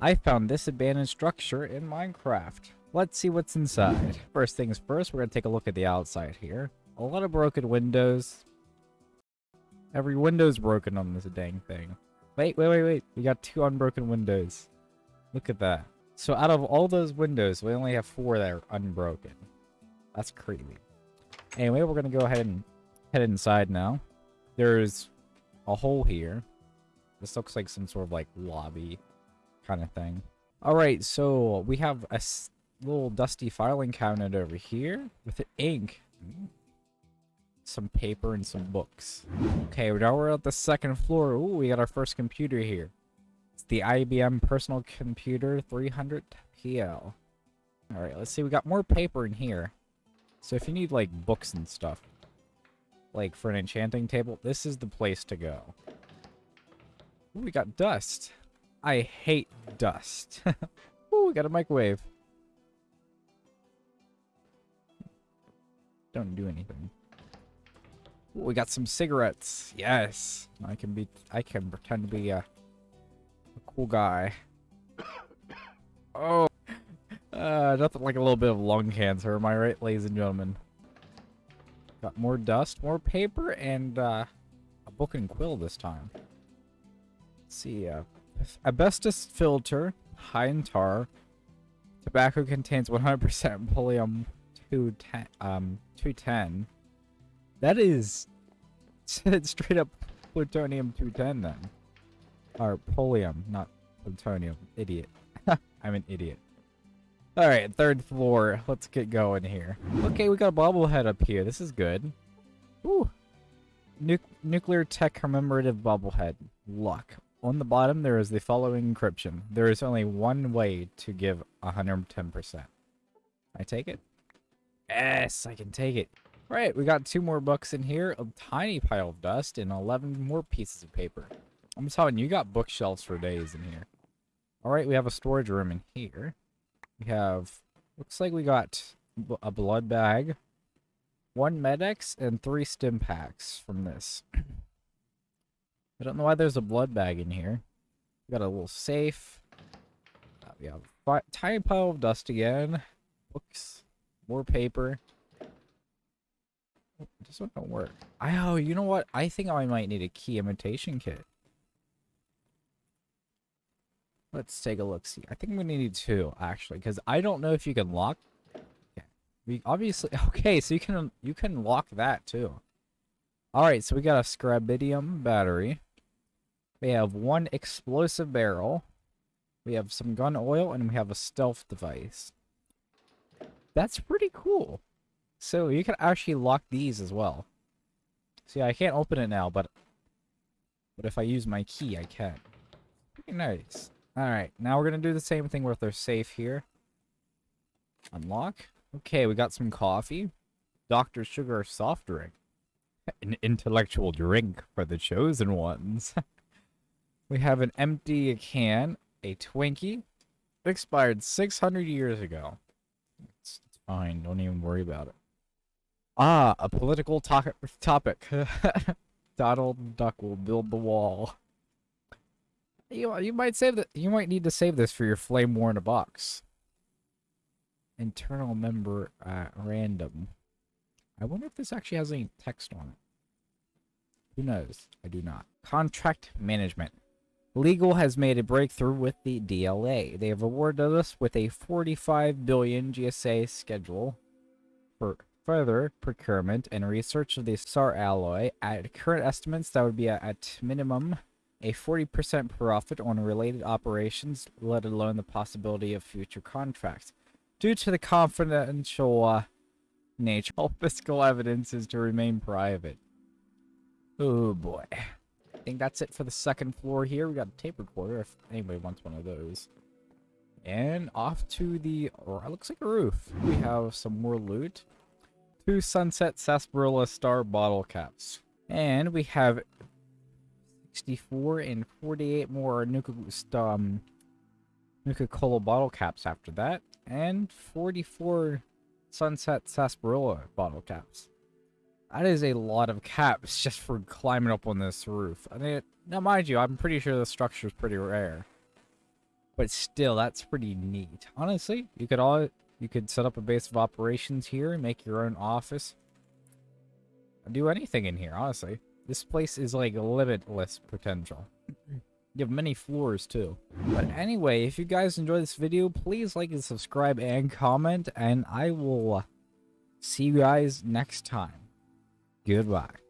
I found this abandoned structure in Minecraft. Let's see what's inside. First things first, we're gonna take a look at the outside here. A lot of broken windows. Every window's broken on this dang thing. Wait, wait, wait, wait. We got two unbroken windows. Look at that. So out of all those windows, we only have four that are unbroken. That's crazy. Anyway, we're gonna go ahead and head inside now. There's a hole here. This looks like some sort of like lobby kind of thing. Alright, so we have a little dusty filing cabinet over here with ink. Mm. Some paper and some books. Okay, now we're at the second floor. Ooh, we got our first computer here. It's the IBM Personal Computer 300 PL. Alright, let's see. We got more paper in here. So if you need, like, books and stuff, like, for an enchanting table, this is the place to go. Ooh, we got dust. I hate dust. Ooh, we got a microwave. Don't do anything. Ooh, we got some cigarettes. Yes. I can be I can pretend to be a, a cool guy. Oh. Uh, nothing like a little bit of lung cancer, am I right, ladies and gentlemen? Got more dust, more paper, and uh, a book and quill this time. Let's see, uh, asbestos filter, high in tar. Tobacco contains 100% polonium 210, um, 210. That is straight up plutonium 210 then. Or polonium, not plutonium. Idiot. I'm an idiot. Alright, third floor. Let's get going here. Okay, we got a bobblehead up here. This is good. Ooh. Nu nuclear tech commemorative bobblehead. Luck. On the bottom, there is the following encryption. There is only one way to give 110%. I take it? Yes, I can take it. Right, we got two more books in here, a tiny pile of dust, and 11 more pieces of paper. I'm telling you, you got bookshelves for days in here. All right, we have a storage room in here. We have, looks like we got a blood bag, one Med-X, and three Stimpaks from this. I don't know why there's a blood bag in here. We got a little safe. Uh, we have a tiny pile of dust again. Books. More paper. This one don't work. I, oh, you know what? I think I might need a key imitation kit. Let's take a look. See, I think we need two actually, because I don't know if you can lock. Yeah, we obviously okay. So you can you can lock that too. All right, so we got a schrabidium battery. We have one explosive barrel. We have some gun oil, and we have a stealth device. That's pretty cool. So you can actually lock these as well. See, I can't open it now, but but if I use my key, I can. Pretty nice. Alright, now we're going to do the same thing with our safe here. Unlock. Okay, we got some coffee. Dr. Sugar soft drink. An intellectual drink for the chosen ones. we have an empty can, a Twinkie. Expired 600 years ago. It's, it's fine, don't even worry about it. Ah, a political to topic. Donald Duck will build the wall. You you might save that. You might need to save this for your flame war in a box. Internal member random. I wonder if this actually has any text on it. Who knows? I do not. Contract management. Legal has made a breakthrough with the DLA. They have awarded us with a 45 billion GSA schedule for further procurement and research of the SAR alloy. At current estimates, that would be at minimum a 40% profit on related operations, let alone the possibility of future contracts. Due to the confidential uh, nature, all fiscal evidence is to remain private. Oh boy. Think that's it for the second floor here. We got a tape recorder if anybody wants one of those. And off to the, or it looks like a roof. We have some more loot. Two Sunset Sarsaparilla Star bottle caps. And we have 64 and 48 more Nuka, um, Nuka-Cola bottle caps after that. And 44 Sunset Sarsaparilla bottle caps. That is a lot of caps just for climbing up on this roof. I mean, now mind you, I'm pretty sure the structure is pretty rare. But still, that's pretty neat. Honestly, you could all you could set up a base of operations here and make your own office. Do anything in here, honestly. This place is like limitless potential. You have many floors too. But anyway, if you guys enjoyed this video, please like and subscribe and comment, and I will see you guys next time. Goodbye.